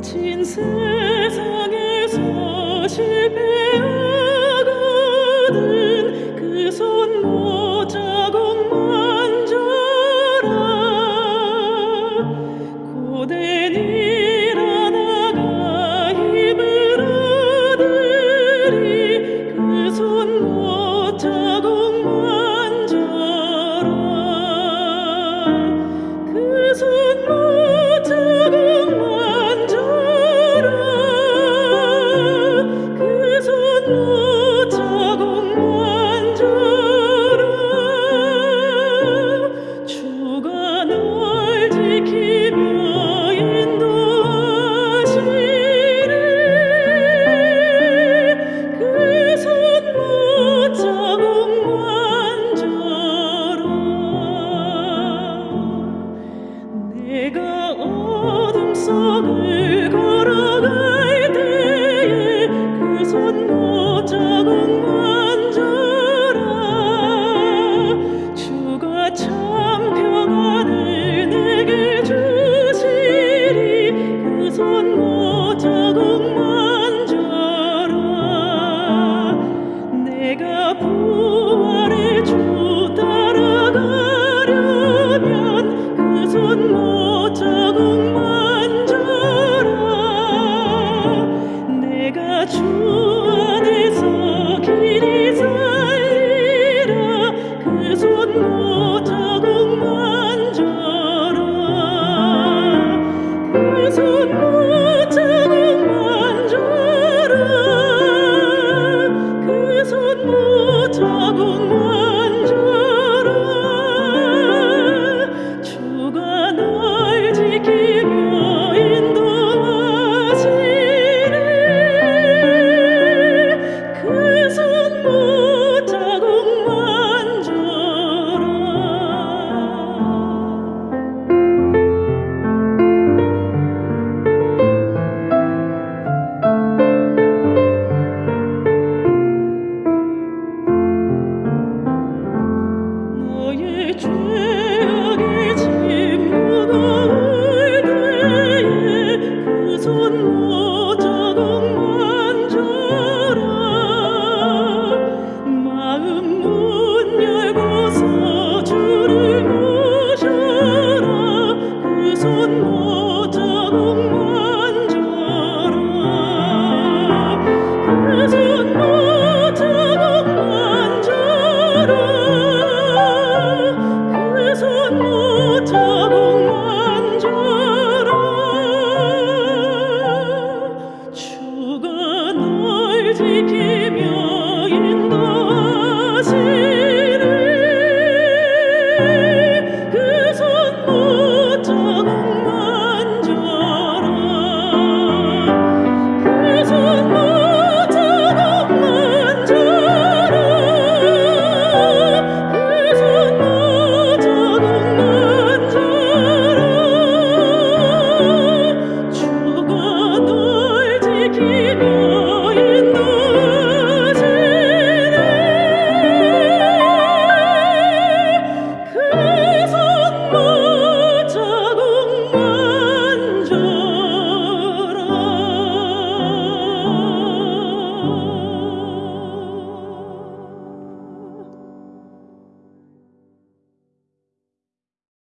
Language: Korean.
같은 세상에서 실패한 so